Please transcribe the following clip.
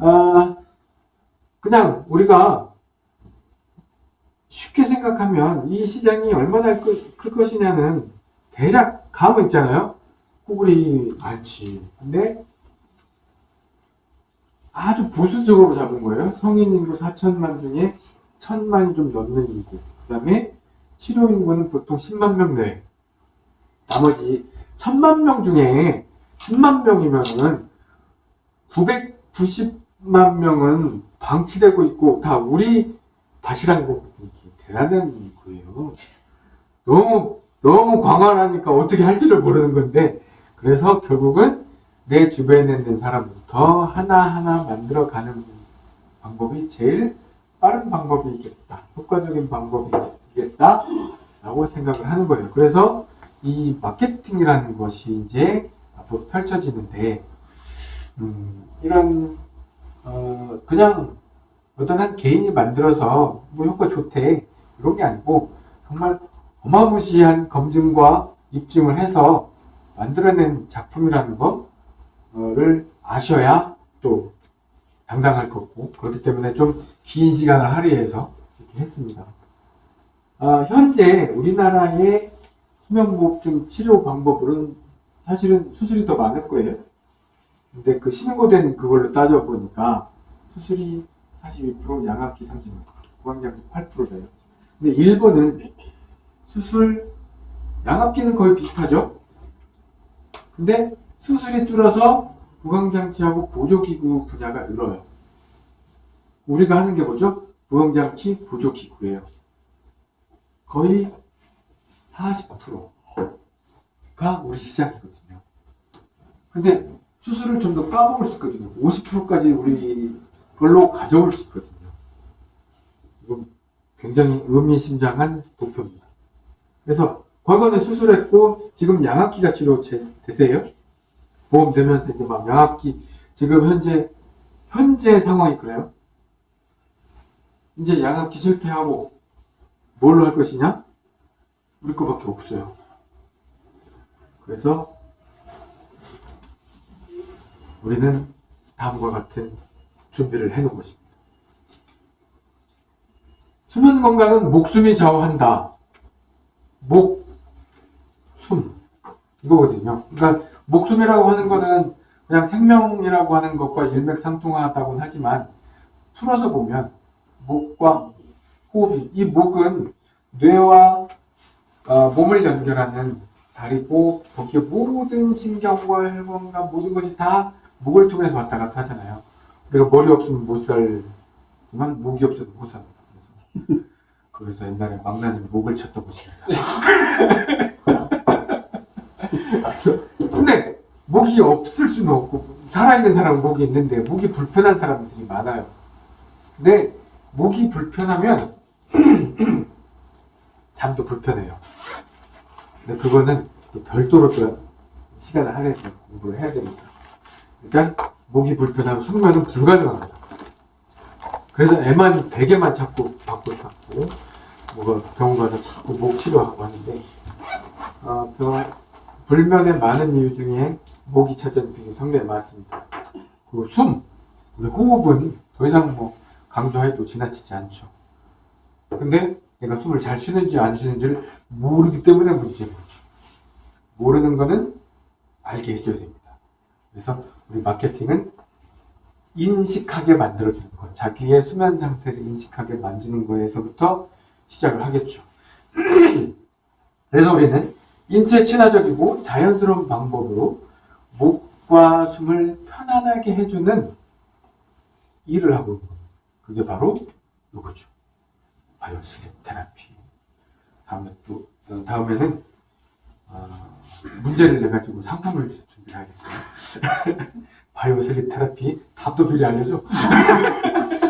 아, 그냥 우리가 쉽게 생각하면 이 시장이 얼마나 클, 클 것이냐는 대략 감은 있잖아요. 구글이 많지. 근데 아주 보수적으로 잡은 거예요. 성인 인구 4천만 중에 천만이 좀 넘는 인구. 그 다음에 치료 인구는 보통 10만 명 내외. 나머지 천만 명 중에 10만 명이면은 990 만 명은 방치되고 있고 다 우리 밭이라는 거 대단한 거예요. 너무 너무 광활하니까 어떻게 할지를 모르는 건데 그래서 결국은 내 주변에 있는 사람부터 하나하나 만들어가는 방법이 제일 빠른 방법이겠다. 효과적인 방법이겠다. 라고 생각을 하는 거예요. 그래서 이 마케팅이라는 것이 이제 앞으로 펼쳐지는데, 음, 이런, 어, 그냥 어떤 한 개인이 만들어서 뭐 효과 좋대. 이런 게 아니고, 정말 어마무시한 검증과 입증을 해서 만들어낸 작품이라는 거를 아셔야 또 당당할 거고, 그렇기 때문에 좀 긴 시간을 할애해서 이렇게 했습니다. 어, 현재 우리나라의 수면무호흡증 치료 방법으로는 사실은 수술이 더 많을 거예요. 근데 그 신고된 그걸로 따져보니까 수술이 42%, 양압기 36%, 구강장치 8%래요. 근데 일본은 수술, 양압기는 거의 비슷하죠? 근데 수술이 줄어서 구강장치하고 보조기구 분야가 늘어요. 우리가 하는 게 뭐죠? 부엉장치 보조기구예요. 거의 40%가 우리 시장이거든요. 근데 수술을 좀 더 까먹을 수 있거든요. 50%까지 우리 걸로 가져올 수 있거든요. 이건 굉장히 의미심장한 목표입니다. 그래서 과거는 수술했고 지금 양압기가 치료 되세요? 보험 되면서 이제 막 양압기 지금 현재 현재 상황이 그래요? 이제 양압기 실패하고 뭘로 할 것이냐? 우리 거밖에 없어요. 그래서 우리는 다음과 같은 준비를 해놓은 것입니다. 수면 건강은 목숨이 좌우한다. 목, 숨. 이거거든요. 그러니까 목숨이라고 하는 거는 그냥 생명이라고 하는 것과 일맥상통하다고는 하지만 풀어서 보면 목과 호흡이 이 목은 뇌와 어, 몸을 연결하는 다리고 거기에 모든 신경과 혈관과 모든 것이 다 목을 통해서 왔다 갔다 하잖아요. 우리가 머리 없으면 못 살지만 목이 없어도 못 삽니다. 그래서, 그래서 옛날에 망나니 목을 쳤던 것입니다. 그래서 근데 목이 없을 수는 없고 살아있는 사람은 목이 있는데 목이 불편한 사람들이 많아요. 근데 목이 불편하면 잠도 불편해요. 근데 그거는 별도로 또 시간을 할애해서 공부를 해야 됩니다. 그러니까 목이 불편하면 숙면은 불가능합니다. 그래서 애만 베개만 자꾸 받고 자꾸 뭐가 병원 가서 자꾸 목 치료하고 하는데 어, 병, 불면의 많은 이유 중에 목이 찾은 비율이 상당히 많습니다. 그리고 숨, 호흡은 더 이상 뭐 강조해도 지나치지 않죠. 근데 내가 숨을 잘 쉬는지 안 쉬는지를 모르기 때문에 거죠. 모르는 거는 알게 해줘야 됩니다. 그래서 우리 마케팅은 인식하게 만들어주는 것, 자기의 수면 상태를 인식하게 만드는 거에서부터 시작을 하겠죠. 그래서 우리는 인체 친화적이고 자연스러운 방법으로 목과 숨을 편안하게 해주는 일을 하고 있는 겁니다. 그게 바로 이거죠. 바이오슬립 테라피. 다음에 또, 어, 다음에는, 어, 문제를 내가지고 상품을 준비하겠어요. 바이오 슬립 테라피 답도 미리 알려줘.